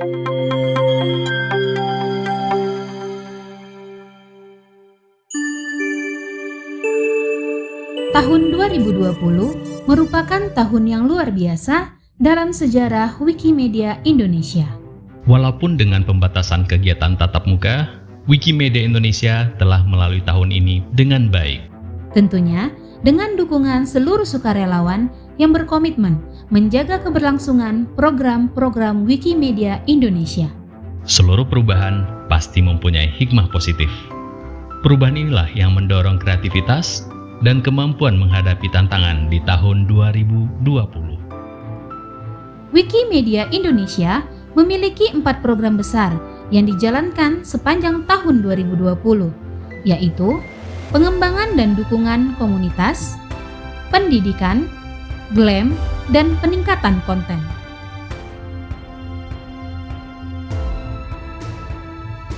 Tahun 2020 merupakan tahun yang luar biasa dalam sejarah Wikimedia Indonesia. Walaupun dengan pembatasan kegiatan tatap muka, Wikimedia Indonesia telah melalui tahun ini dengan baik. Tentunya dengan dukungan seluruh sukarelawan yang berkomitmen menjaga keberlangsungan program-program Wikimedia Indonesia. Seluruh perubahan pasti mempunyai hikmah positif. Perubahan inilah yang mendorong kreativitas dan kemampuan menghadapi tantangan di tahun 2020. Wikimedia Indonesia memiliki empat program besar yang dijalankan sepanjang tahun 2020, yaitu pengembangan dan dukungan komunitas, pendidikan, GLAM, dan peningkatan konten.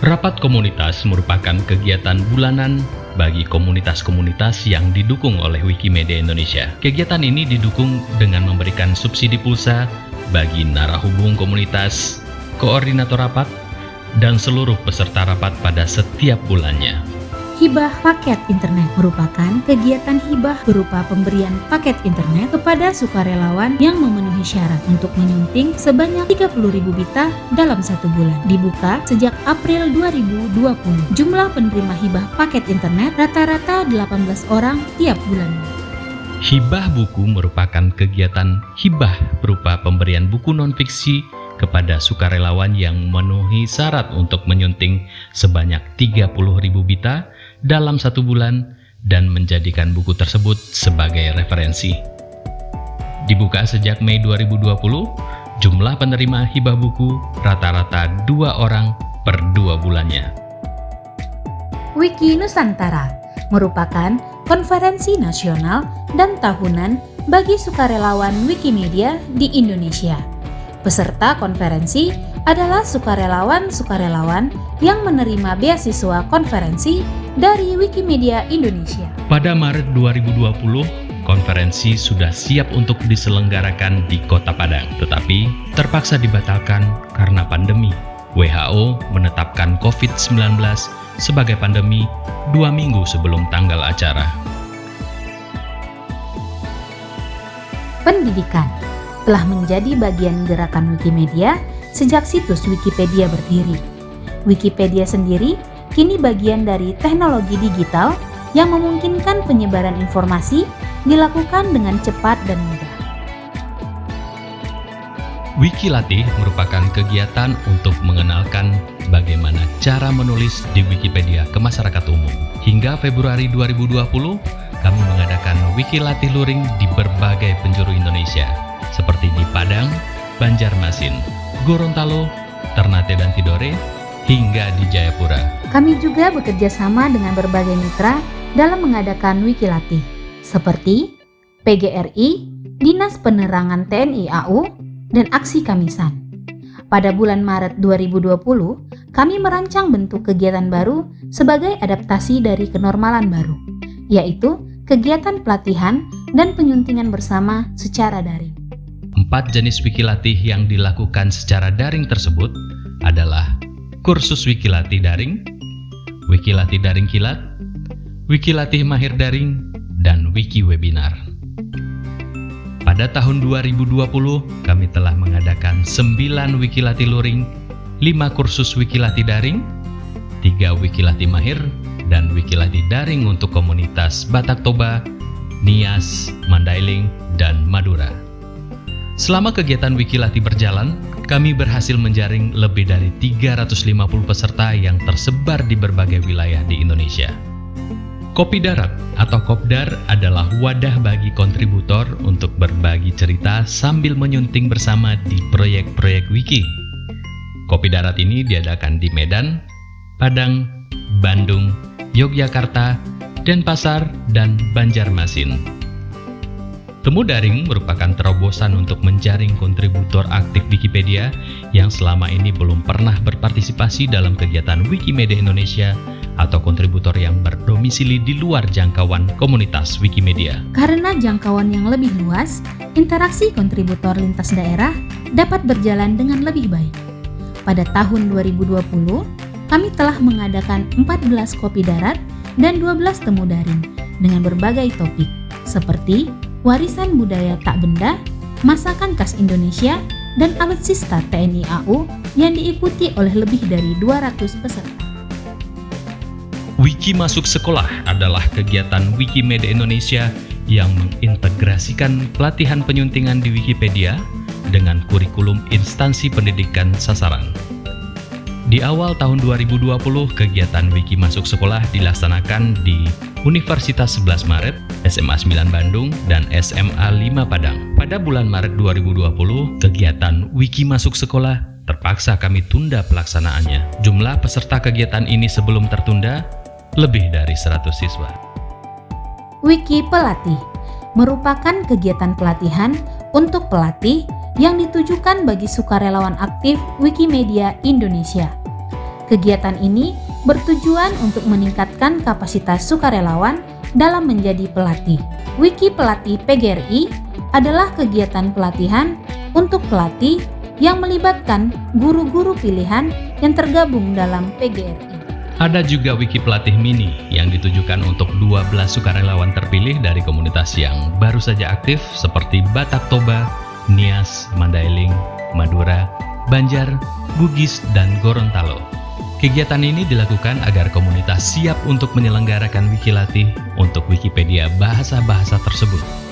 Rapat komunitas merupakan kegiatan bulanan bagi komunitas-komunitas yang didukung oleh Wikimedia Indonesia. Kegiatan ini didukung dengan memberikan subsidi pulsa bagi narahubung komunitas, koordinator rapat, dan seluruh peserta rapat pada setiap bulannya. Hibah paket internet merupakan kegiatan hibah berupa pemberian paket internet kepada sukarelawan yang memenuhi syarat untuk menyunting sebanyak 30.000 bita dalam satu bulan. Dibuka sejak April 2020. Jumlah penerima hibah paket internet rata-rata 18 orang tiap bulan. Hibah buku merupakan kegiatan hibah berupa pemberian buku non-fiksi kepada sukarelawan yang memenuhi syarat untuk menyunting sebanyak 30.000 bita dalam satu bulan dan menjadikan buku tersebut sebagai referensi. Dibuka sejak Mei 2020, jumlah penerima hibah buku rata-rata dua orang per dua bulannya. Wiki Nusantara merupakan konferensi nasional dan tahunan bagi sukarelawan Wikimedia di Indonesia. Peserta konferensi adalah sukarelawan-sukarelawan yang menerima beasiswa konferensi dari Wikimedia Indonesia. Pada Maret 2020, konferensi sudah siap untuk diselenggarakan di Kota Padang, tetapi terpaksa dibatalkan karena pandemi. WHO menetapkan COVID-19 sebagai pandemi dua minggu sebelum tanggal acara. Pendidikan telah menjadi bagian gerakan Wikimedia sejak situs Wikipedia berdiri. Wikipedia sendiri kini bagian dari teknologi digital yang memungkinkan penyebaran informasi dilakukan dengan cepat dan mudah. Wikilatih merupakan kegiatan untuk mengenalkan bagaimana cara menulis di Wikipedia ke masyarakat umum. Hingga Februari 2020, kami mengadakan Wikilatih Luring di berbagai penjuru Indonesia, seperti di Padang, Banjarmasin, Gorontalo, Ternate dan Tidore, hingga di Jayapura. Kami juga bekerja sama dengan berbagai mitra dalam mengadakan Wikilatih, seperti PGRI, Dinas Penerangan TNI AU, dan Aksi Kamisan. Pada bulan Maret 2020, kami merancang bentuk kegiatan baru sebagai adaptasi dari kenormalan baru, yaitu kegiatan pelatihan dan penyuntingan bersama secara daring. Empat jenis wikilatih yang dilakukan secara daring tersebut adalah kursus wikilatih daring, wikilatih daring kilat, wikilatih mahir daring, dan wiki webinar. Pada tahun 2020, kami telah mengadakan 9 wikilatih luring, 5 kursus wikilatih daring, 3 wikilatih mahir, dan wikilatih daring untuk komunitas Batak Toba, Nias, Mandailing, dan Madura. Selama kegiatan Wikilati berjalan, kami berhasil menjaring lebih dari 350 peserta yang tersebar di berbagai wilayah di Indonesia. Kopi Darat atau Kopdar adalah wadah bagi kontributor untuk berbagi cerita sambil menyunting bersama di proyek-proyek wiki. Kopi Darat ini diadakan di Medan, Padang, Bandung, Yogyakarta, Denpasar, dan Banjarmasin. Temu daring merupakan terobosan untuk menjaring kontributor aktif Wikipedia yang selama ini belum pernah berpartisipasi dalam kegiatan Wikimedia Indonesia atau kontributor yang berdomisili di luar jangkauan komunitas Wikimedia. Karena jangkauan yang lebih luas, interaksi kontributor lintas daerah dapat berjalan dengan lebih baik. pada tahun 2020, kami telah mengadakan 14 kopi darat dan 12 temu daring dengan berbagai topik seperti warisan budaya tak benda, masakan khas Indonesia, dan alutsista TNI AU yang diikuti oleh lebih dari 200 peserta. Wiki Masuk Sekolah adalah kegiatan Wikimedia Indonesia yang mengintegrasikan pelatihan penyuntingan di Wikipedia dengan kurikulum instansi pendidikan sasaran. Di awal tahun 2020, kegiatan Wiki Masuk Sekolah dilaksanakan di Universitas 11 Maret, SMA 9 Bandung, dan SMA 5 Padang. Pada bulan Maret 2020, kegiatan Wiki Masuk Sekolah terpaksa kami tunda pelaksanaannya. Jumlah peserta kegiatan ini sebelum tertunda lebih dari 100 siswa. Wiki Pelatih merupakan kegiatan pelatihan untuk pelatih yang ditujukan bagi sukarelawan aktif Wikimedia Indonesia. Kegiatan ini bertujuan untuk meningkatkan kapasitas sukarelawan dalam menjadi pelatih. Wiki Pelatih PGRI adalah kegiatan pelatihan untuk pelatih yang melibatkan guru-guru pilihan yang tergabung dalam PGRI. Ada juga wiki pelatih mini yang ditujukan untuk 12 sukarelawan terpilih dari komunitas yang baru saja aktif seperti Batak Toba, Nias, Mandailing, Madura, Banjar, Bugis, dan Gorontalo. Kegiatan ini dilakukan agar komunitas siap untuk menyelenggarakan wiki latih untuk Wikipedia bahasa-bahasa tersebut.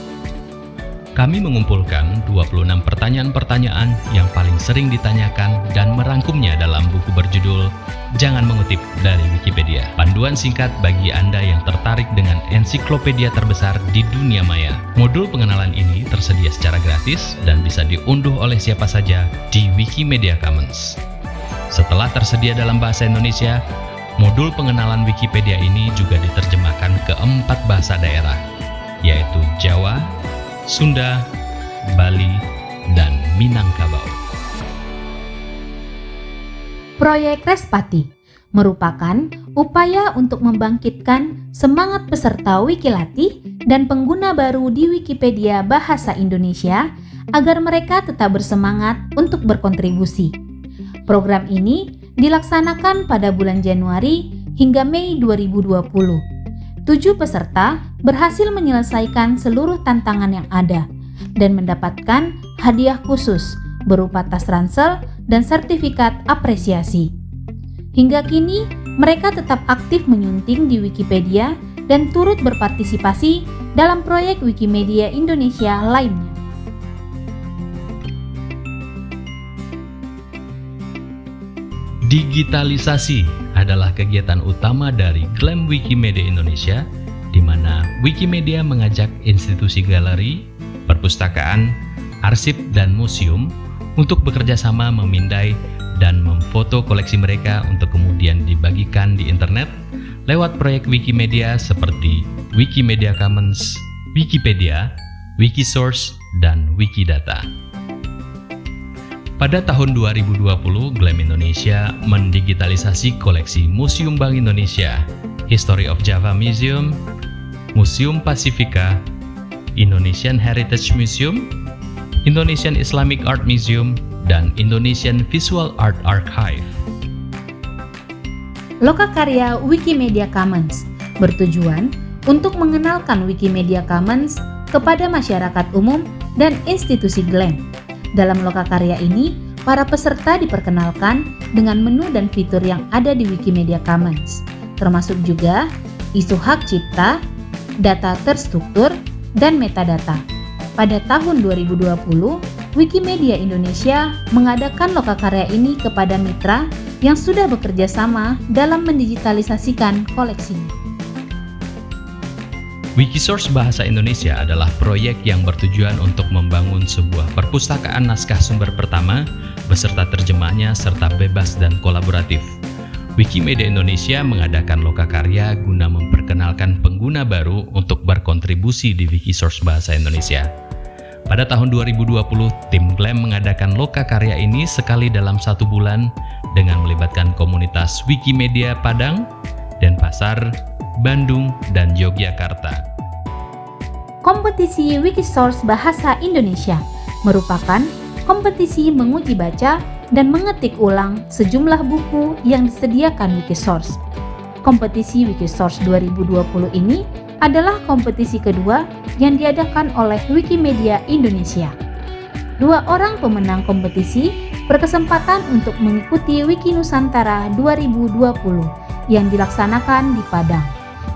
Kami mengumpulkan 26 pertanyaan-pertanyaan yang paling sering ditanyakan dan merangkumnya dalam buku berjudul Jangan Mengutip dari Wikipedia. Panduan singkat bagi Anda yang tertarik dengan ensiklopedia terbesar di dunia maya. Modul pengenalan ini tersedia secara gratis dan bisa diunduh oleh siapa saja di Wikimedia Commons. Setelah tersedia dalam bahasa Indonesia, modul pengenalan Wikipedia ini juga diterjemahkan ke empat bahasa daerah, yaitu Jawa, Sunda, Bali, dan Minangkabau. Proyek Respati merupakan upaya untuk membangkitkan semangat peserta Wikilati dan pengguna baru di Wikipedia Bahasa Indonesia agar mereka tetap bersemangat untuk berkontribusi. Program ini dilaksanakan pada bulan Januari hingga Mei 2020 tujuh peserta berhasil menyelesaikan seluruh tantangan yang ada dan mendapatkan hadiah khusus berupa tas ransel dan sertifikat apresiasi. Hingga kini, mereka tetap aktif menyunting di Wikipedia dan turut berpartisipasi dalam proyek Wikimedia Indonesia lainnya. Digitalisasi adalah kegiatan utama dari klaim Wikimedia Indonesia, di mana Wikimedia mengajak institusi galeri, perpustakaan, arsip, dan museum untuk bekerja sama memindai dan memfoto koleksi mereka untuk kemudian dibagikan di internet lewat proyek Wikimedia seperti Wikimedia Commons, Wikipedia, Wikisource, dan Wikidata. Pada tahun 2020, GLAM Indonesia mendigitalisasi koleksi Museum Bank Indonesia, History of Java Museum, Museum Pasifika, Indonesian Heritage Museum, Indonesian Islamic Art Museum, dan Indonesian Visual Art Archive. Lokakarya Wikimedia Commons bertujuan untuk mengenalkan Wikimedia Commons kepada masyarakat umum dan institusi GLAM dalam lokakarya ini, para peserta diperkenalkan dengan menu dan fitur yang ada di Wikimedia Commons, termasuk juga isu hak cipta, data terstruktur, dan metadata. Pada tahun 2020, Wikimedia Indonesia mengadakan lokakarya ini kepada mitra yang sudah bekerja sama dalam mendigitalisasikan koleksinya. Wikisource Bahasa Indonesia adalah proyek yang bertujuan untuk membangun sebuah perpustakaan naskah sumber pertama beserta terjemahnya serta bebas dan kolaboratif. Wikimedia Indonesia mengadakan lokakarya guna memperkenalkan pengguna baru untuk berkontribusi di Wikisource Bahasa Indonesia. Pada tahun 2020, tim GLAM mengadakan lokakarya ini sekali dalam satu bulan dengan melibatkan komunitas Wikimedia Padang, Denpasar, Bandung, dan Yogyakarta. Kompetisi Wikisource Bahasa Indonesia merupakan kompetisi menguji baca dan mengetik ulang sejumlah buku yang disediakan Wikisource. Kompetisi Wikisource 2020 ini adalah kompetisi kedua yang diadakan oleh Wikimedia Indonesia. Dua orang pemenang kompetisi berkesempatan untuk mengikuti Wiki Nusantara 2020 yang dilaksanakan di Padang.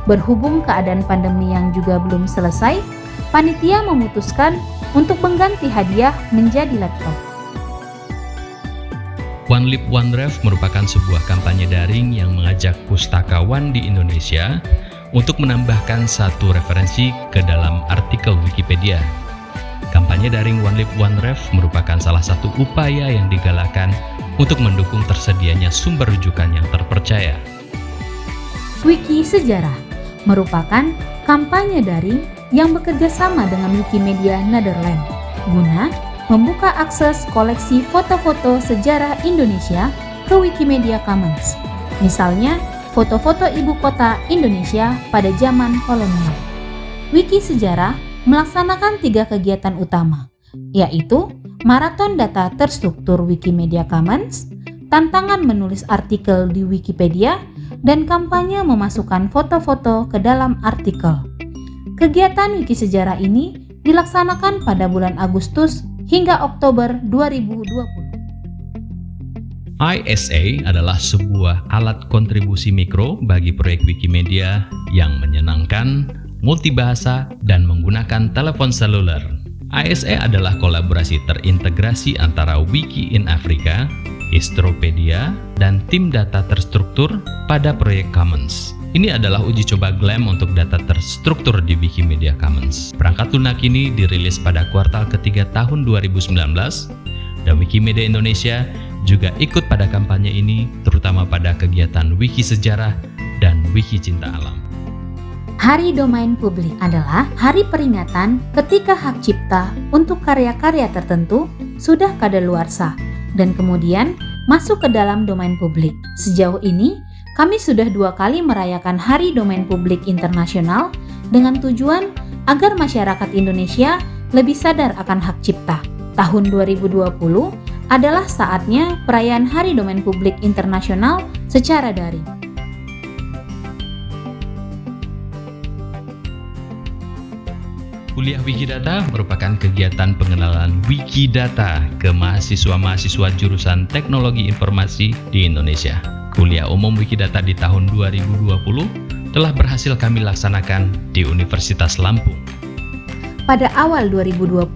Berhubung keadaan pandemi yang juga belum selesai, panitia memutuskan untuk mengganti hadiah menjadi laptop. One Lip One Ref merupakan sebuah kampanye daring yang mengajak pustakawan di Indonesia untuk menambahkan satu referensi ke dalam artikel Wikipedia. Kampanye daring One Lip One Ref merupakan salah satu upaya yang digalakan untuk mendukung tersedianya sumber rujukan yang terpercaya. Wiki Sejarah merupakan kampanye daring yang bekerja sama dengan Wikimedia Netherlands guna membuka akses koleksi foto-foto sejarah Indonesia ke Wikimedia Commons. Misalnya, foto-foto ibu kota Indonesia pada zaman kolonial. Wiki Sejarah melaksanakan tiga kegiatan utama, yaitu maraton data terstruktur Wikimedia Commons, tantangan menulis artikel di Wikipedia, dan kampanye memasukkan foto-foto ke dalam artikel. Kegiatan Wiki Sejarah ini dilaksanakan pada bulan Agustus hingga Oktober 2020. ISA adalah sebuah alat kontribusi mikro bagi proyek Wikimedia yang menyenangkan, multibahasa, dan menggunakan telepon seluler. ISA adalah kolaborasi terintegrasi antara Wiki in Africa, Histropedia, dan tim data terstruktur pada proyek Commons. Ini adalah uji coba GLAM untuk data terstruktur di Wikimedia Commons. Perangkat lunak ini dirilis pada kuartal ketiga tahun 2019 dan Wikimedia Indonesia juga ikut pada kampanye ini terutama pada kegiatan Wiki Sejarah dan Wiki Cinta Alam. Hari Domain Publik adalah hari peringatan ketika hak cipta untuk karya-karya tertentu sudah kadaluarsa dan kemudian masuk ke dalam domain publik. Sejauh ini, kami sudah dua kali merayakan Hari Domain Publik Internasional dengan tujuan agar masyarakat Indonesia lebih sadar akan hak cipta. Tahun 2020 adalah saatnya perayaan Hari Domain Publik Internasional secara daring. Kuliah Wikidata merupakan kegiatan pengenalan Wikidata ke mahasiswa-mahasiswa jurusan Teknologi Informasi di Indonesia. Kuliah umum Wikidata di tahun 2020 telah berhasil kami laksanakan di Universitas Lampung. Pada awal 2020,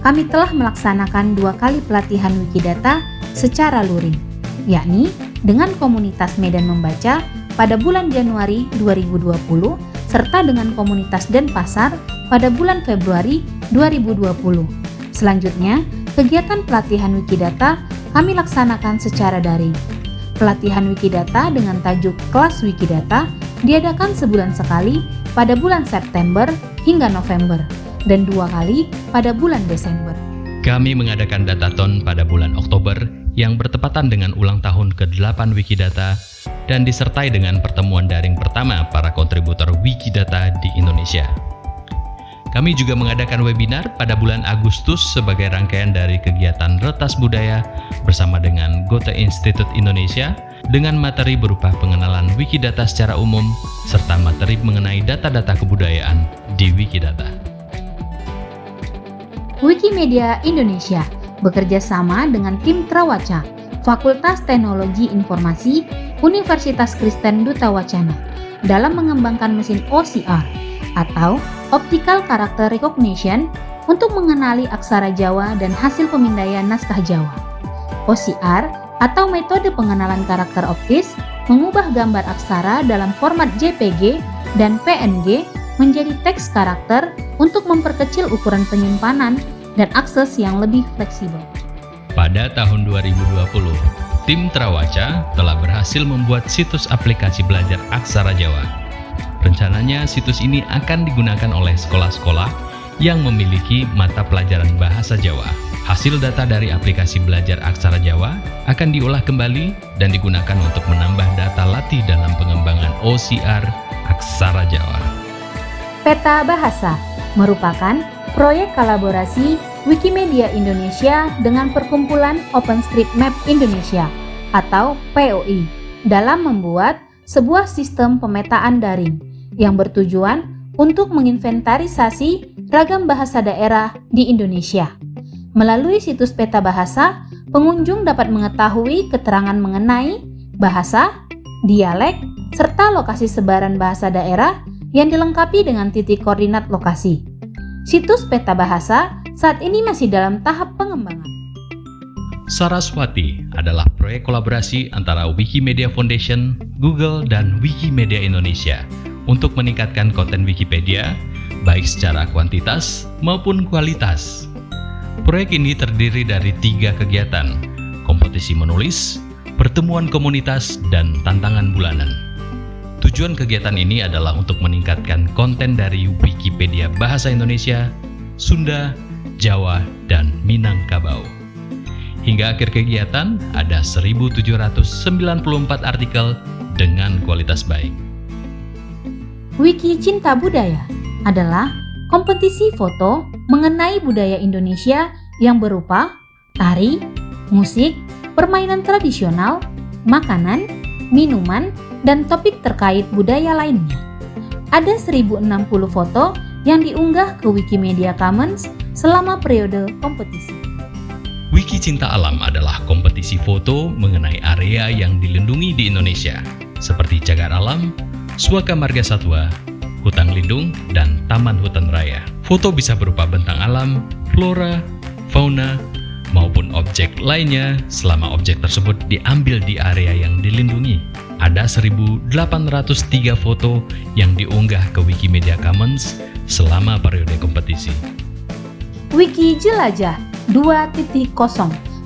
kami telah melaksanakan dua kali pelatihan Wikidata secara luring, yakni dengan komunitas Medan Membaca pada bulan Januari 2020 serta dengan komunitas Denpasar pada bulan Februari 2020. Selanjutnya, kegiatan pelatihan Wikidata kami laksanakan secara daring. Pelatihan Wikidata dengan tajuk Kelas Wikidata diadakan sebulan sekali pada bulan September hingga November dan dua kali pada bulan Desember. Kami mengadakan dataton pada bulan Oktober yang bertepatan dengan ulang tahun ke-8 Wikidata dan disertai dengan pertemuan daring pertama para kontributor Wikidata di Indonesia. Kami juga mengadakan webinar pada bulan Agustus sebagai rangkaian dari kegiatan Retas Budaya bersama dengan Goethe Institute Indonesia dengan materi berupa pengenalan Wikidata secara umum serta materi mengenai data-data kebudayaan di Wikidata. Wikimedia Indonesia bekerja sama dengan tim Trawaca, Fakultas Teknologi Informasi Universitas Kristen Duta Wacana dalam mengembangkan mesin OCR atau Optical Character Recognition untuk mengenali aksara Jawa dan hasil pemindaian naskah Jawa. OCR atau metode pengenalan karakter optis mengubah gambar aksara dalam format JPG dan PNG menjadi teks karakter untuk memperkecil ukuran penyimpanan dan akses yang lebih fleksibel. Pada tahun 2020, tim Trawaca telah berhasil membuat situs aplikasi belajar aksara Jawa Rencananya situs ini akan digunakan oleh sekolah-sekolah yang memiliki mata pelajaran bahasa Jawa. Hasil data dari aplikasi belajar aksara Jawa akan diolah kembali dan digunakan untuk menambah data latih dalam pengembangan OCR aksara Jawa. Peta Bahasa merupakan proyek kolaborasi Wikimedia Indonesia dengan Perkumpulan OpenStreetMap Indonesia atau POI dalam membuat sebuah sistem pemetaan daring yang bertujuan untuk menginventarisasi ragam bahasa daerah di Indonesia. Melalui situs peta bahasa, pengunjung dapat mengetahui keterangan mengenai bahasa, dialek, serta lokasi sebaran bahasa daerah yang dilengkapi dengan titik koordinat lokasi. Situs peta bahasa saat ini masih dalam tahap pengembangan. Saraswati adalah proyek kolaborasi antara Wikimedia Foundation, Google, dan Wikimedia Indonesia untuk meningkatkan konten Wikipedia, baik secara kuantitas maupun kualitas. Proyek ini terdiri dari tiga kegiatan, kompetisi menulis, pertemuan komunitas, dan tantangan bulanan. Tujuan kegiatan ini adalah untuk meningkatkan konten dari Wikipedia Bahasa Indonesia, Sunda, Jawa, dan Minangkabau. Hingga akhir kegiatan, ada 1.794 artikel dengan kualitas baik. Wiki Cinta Budaya adalah kompetisi foto mengenai budaya Indonesia yang berupa tari, musik, permainan tradisional, makanan, minuman, dan topik terkait budaya lainnya. Ada 1060 foto yang diunggah ke Wikimedia Commons selama periode kompetisi. Wiki Cinta Alam adalah kompetisi foto mengenai area yang dilindungi di Indonesia, seperti cagar alam, suaka marga satwa, hutan lindung, dan taman hutan raya. Foto bisa berupa bentang alam, flora, fauna, maupun objek lainnya selama objek tersebut diambil di area yang dilindungi. Ada 1.803 foto yang diunggah ke Wikimedia Commons selama periode kompetisi. Wiki Jelajah 2.0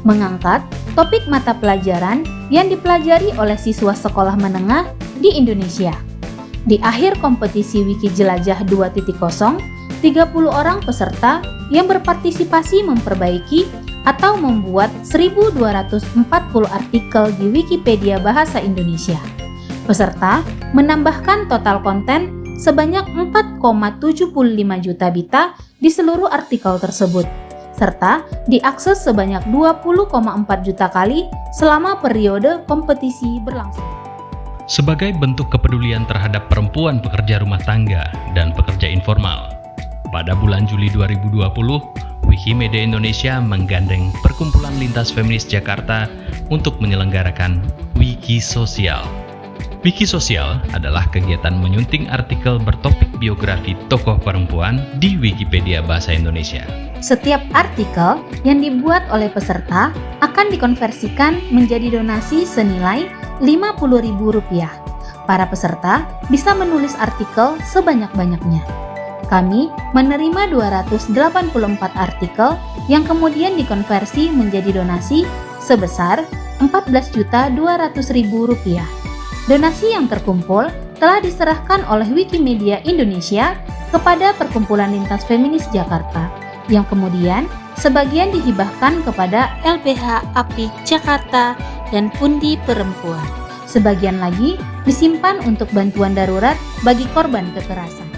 mengangkat topik mata pelajaran yang dipelajari oleh siswa sekolah menengah di Indonesia. Di akhir kompetisi Wiki Jelajah 2.0, 30 orang peserta yang berpartisipasi memperbaiki atau membuat 1240 artikel di Wikipedia Bahasa Indonesia. Peserta menambahkan total konten sebanyak 4,75 juta bita di seluruh artikel tersebut, serta diakses sebanyak 20,4 juta kali selama periode kompetisi berlangsung. Sebagai bentuk kepedulian terhadap perempuan pekerja rumah tangga dan pekerja informal, pada bulan Juli 2020, Wikimedia Indonesia menggandeng Perkumpulan Lintas Feminis Jakarta untuk menyelenggarakan Wiki Sosial Wiki Sosial adalah kegiatan menyunting artikel bertopik biografi tokoh perempuan di Wikipedia Bahasa Indonesia. Setiap artikel yang dibuat oleh peserta akan dikonversikan menjadi donasi senilai Rp50.000. Para peserta bisa menulis artikel sebanyak-banyaknya. Kami menerima 284 artikel yang kemudian dikonversi menjadi donasi sebesar Rp14.200.000. Donasi yang terkumpul telah diserahkan oleh Wikimedia Indonesia kepada Perkumpulan Lintas Feminis Jakarta, yang kemudian sebagian dihibahkan kepada LPH API Jakarta dan Pundi Perempuan. Sebagian lagi disimpan untuk bantuan darurat bagi korban kekerasan.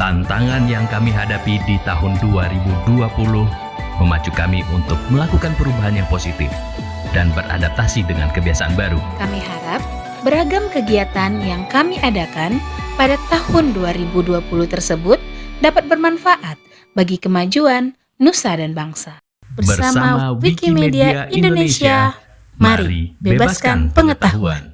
Tantangan yang kami hadapi di tahun 2020 memacu kami untuk melakukan perubahan yang positif dan beradaptasi dengan kebiasaan baru. Kami harap beragam kegiatan yang kami adakan pada tahun 2020 tersebut dapat bermanfaat bagi kemajuan nusa dan bangsa. Bersama Wikimedia Indonesia, mari bebaskan pengetahuan.